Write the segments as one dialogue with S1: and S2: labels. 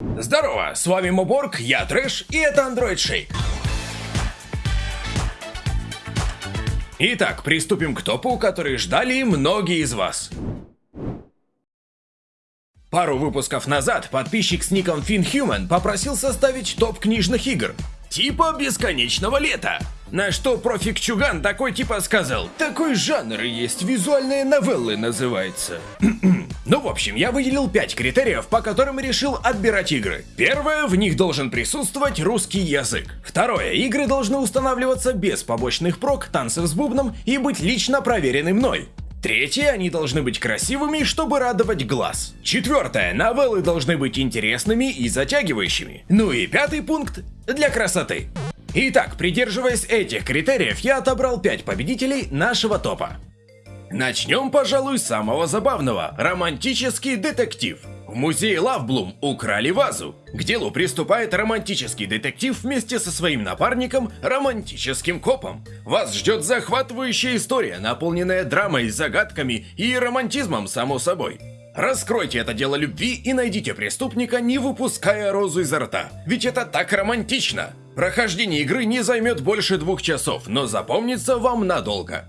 S1: Здорово, с вами Моборг, я Трэш, и это Android Shake. Итак, приступим к топу, который ждали многие из вас. Пару выпусков назад подписчик с ником FinHuman попросил составить топ книжных игр. Типа бесконечного лета. На что профик Чуган такой типа сказал, такой жанр есть, визуальные новеллы называется. ну, в общем, я выделил 5 критериев, по которым решил отбирать игры. Первое, в них должен присутствовать русский язык. Второе, игры должны устанавливаться без побочных прок, танцев с бубном и быть лично проверены мной. Третье, они должны быть красивыми, чтобы радовать глаз. Четвертое, новеллы должны быть интересными и затягивающими. Ну и пятый пункт, для красоты. Итак, придерживаясь этих критериев, я отобрал 5 победителей нашего топа. Начнем, пожалуй, с самого забавного – романтический детектив. В музее Лавблум украли вазу. К делу приступает романтический детектив вместе со своим напарником, романтическим копом. Вас ждет захватывающая история, наполненная драмой, загадками и романтизмом, само собой. Раскройте это дело любви и найдите преступника, не выпуская розу изо рта. Ведь это так романтично. Прохождение игры не займет больше двух часов, но запомнится вам надолго.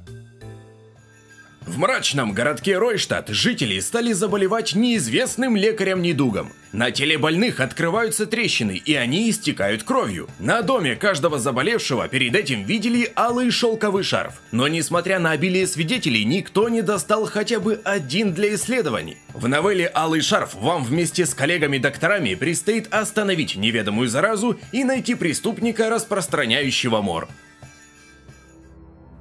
S1: В мрачном городке Ройштадт жители стали заболевать неизвестным лекарем-недугом. На теле больных открываются трещины, и они истекают кровью. На доме каждого заболевшего перед этим видели алый шелковый шарф. Но несмотря на обилие свидетелей, никто не достал хотя бы один для исследований. В новелле «Алый шарф» вам вместе с коллегами-докторами предстоит остановить неведомую заразу и найти преступника, распространяющего мор.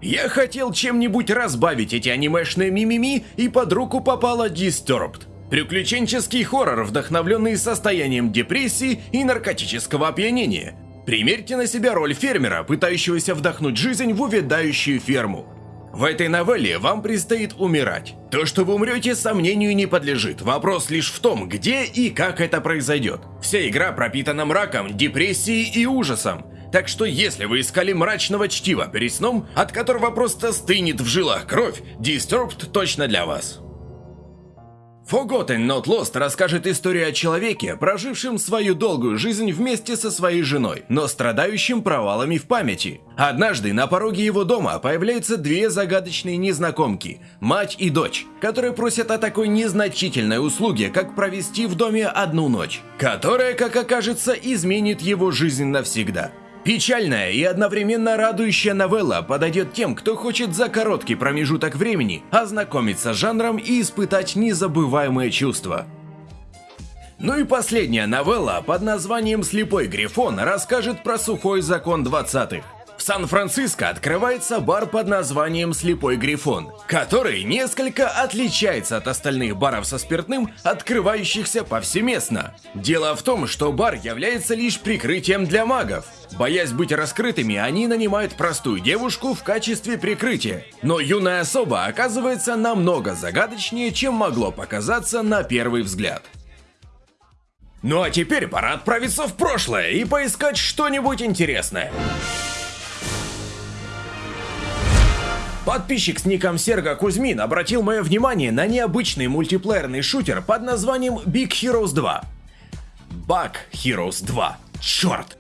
S1: Я хотел чем-нибудь разбавить эти анимешные мимими, и под руку попала Disturbed. Приключенческий хоррор, вдохновленный состоянием депрессии и наркотического опьянения. Примерьте на себя роль фермера, пытающегося вдохнуть жизнь в увядающую ферму. В этой новелле вам предстоит умирать. То, что вы умрете, сомнению не подлежит. Вопрос лишь в том, где и как это произойдет. Вся игра пропитана мраком, депрессией и ужасом. Так что если вы искали мрачного чтива перед сном, от которого просто стынет в жилах кровь, Disturbed точно для вас. Forgotten Not Lost расскажет историю о человеке, прожившем свою долгую жизнь вместе со своей женой, но страдающим провалами в памяти. Однажды на пороге его дома появляются две загадочные незнакомки, мать и дочь, которые просят о такой незначительной услуге, как провести в доме одну ночь, которая, как окажется, изменит его жизнь навсегда. Печальная и одновременно радующая новелла подойдет тем, кто хочет за короткий промежуток времени ознакомиться с жанром и испытать незабываемые чувства. Ну и последняя новелла под названием «Слепой Грифон» расскажет про сухой закон 20-х. Сан-Франциско открывается бар под названием «Слепой Грифон», который несколько отличается от остальных баров со спиртным, открывающихся повсеместно. Дело в том, что бар является лишь прикрытием для магов. Боясь быть раскрытыми, они нанимают простую девушку в качестве прикрытия. Но юная особа оказывается намного загадочнее, чем могло показаться на первый взгляд. Ну а теперь пора отправиться в прошлое и поискать что-нибудь интересное. Подписчик с ником Серга Кузьмин обратил мое внимание на необычный мультиплеерный шутер под названием Big Heroes 2. Bug Heroes 2. Черт!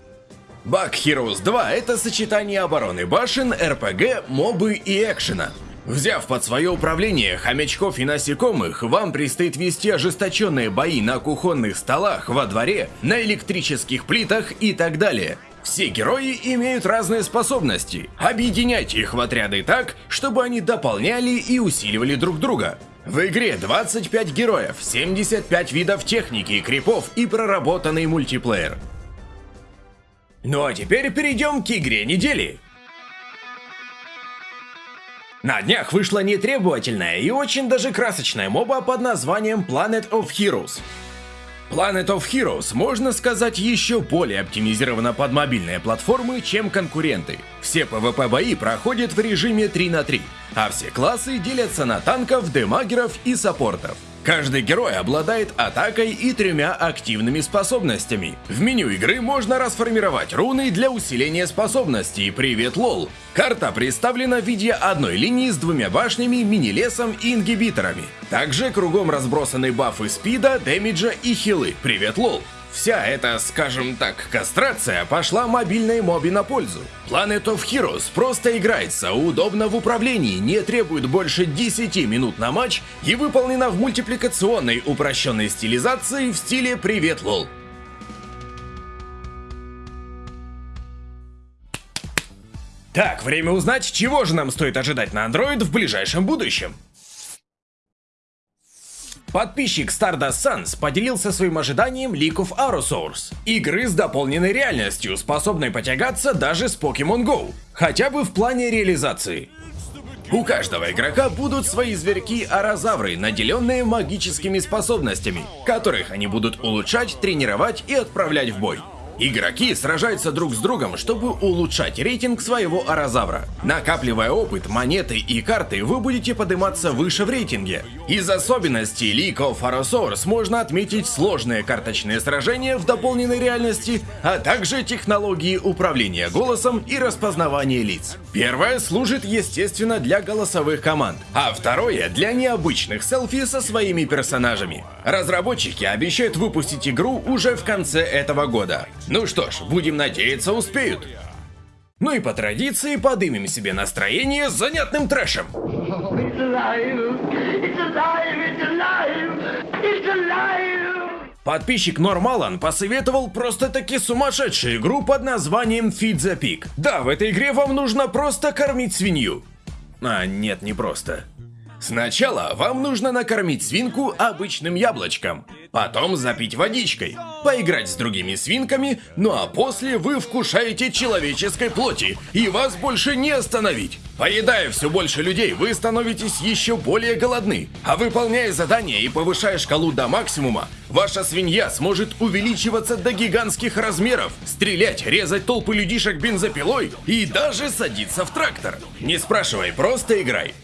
S1: Bug Heroes 2 это сочетание обороны башен, РПГ, мобы и экшена. Взяв под свое управление хомячков и насекомых, вам предстоит вести ожесточенные бои на кухонных столах, во дворе, на электрических плитах и так далее. Все герои имеют разные способности. Объединяйте их в отряды так, чтобы они дополняли и усиливали друг друга. В игре 25 героев, 75 видов техники крипов и проработанный мультиплеер. Ну а теперь перейдем к игре недели. На днях вышла нетребовательная и очень даже красочная моба под названием Planet of Heroes. Planet of Heroes, можно сказать, еще более оптимизирована под мобильные платформы, чем конкуренты. Все PvP-бои проходят в режиме 3 на 3, а все классы делятся на танков, дамагеров и саппортов. Каждый герой обладает атакой и тремя активными способностями. В меню игры можно расформировать руны для усиления способностей. Привет, лол! Карта представлена в виде одной линии с двумя башнями, мини-лесом и ингибиторами. Также кругом разбросаны бафы спида, дэмиджа и хилы. Привет, лол! Вся эта, скажем так, кастрация пошла мобильной мобе на пользу. Planet of Heroes просто играется, удобно в управлении, не требует больше 10 минут на матч и выполнена в мультипликационной упрощенной стилизации в стиле «Привет, лол». Так, время узнать, чего же нам стоит ожидать на Android в ближайшем будущем. Подписчик Stardust Suns поделился своим ожиданием of Aerosource, игры с дополненной реальностью, способной потягаться даже с Pokemon Go, хотя бы в плане реализации. У каждого игрока будут свои зверьки-арозавры, наделенные магическими способностями, которых они будут улучшать, тренировать и отправлять в бой. Игроки сражаются друг с другом, чтобы улучшать рейтинг своего арозавра. Накапливая опыт, монеты и карты, вы будете подниматься выше в рейтинге. Из особенностей League of Arosaurs можно отметить сложные карточные сражения в дополненной реальности, а также технологии управления голосом и распознавания лиц. Первое служит, естественно, для голосовых команд, а второе для необычных селфи со своими персонажами. Разработчики обещают выпустить игру уже в конце этого года. Ну что ж, будем надеяться, успеют. Ну и по традиции подымем себе настроение с занятным трэшем. Подписчик Нормалан посоветовал просто-таки сумасшедшую игру под названием Feed the Pig. Да, в этой игре вам нужно просто кормить свинью. А, нет, не просто. Сначала вам нужно накормить свинку обычным яблочком, потом запить водичкой, поиграть с другими свинками, ну а после вы вкушаете человеческой плоти, и вас больше не остановить. Поедая все больше людей, вы становитесь еще более голодны, а выполняя задания и повышая шкалу до максимума, ваша свинья сможет увеличиваться до гигантских размеров, стрелять, резать толпы людишек бензопилой и даже садиться в трактор. Не спрашивай, просто играй.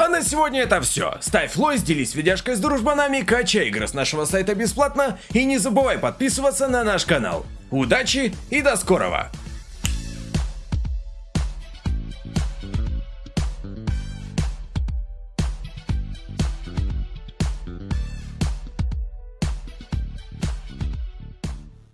S1: А на сегодня это все. Ставь лайк, делись видяшкой с дружбанами, качай игры с нашего сайта бесплатно и не забывай подписываться на наш канал. Удачи и до скорого!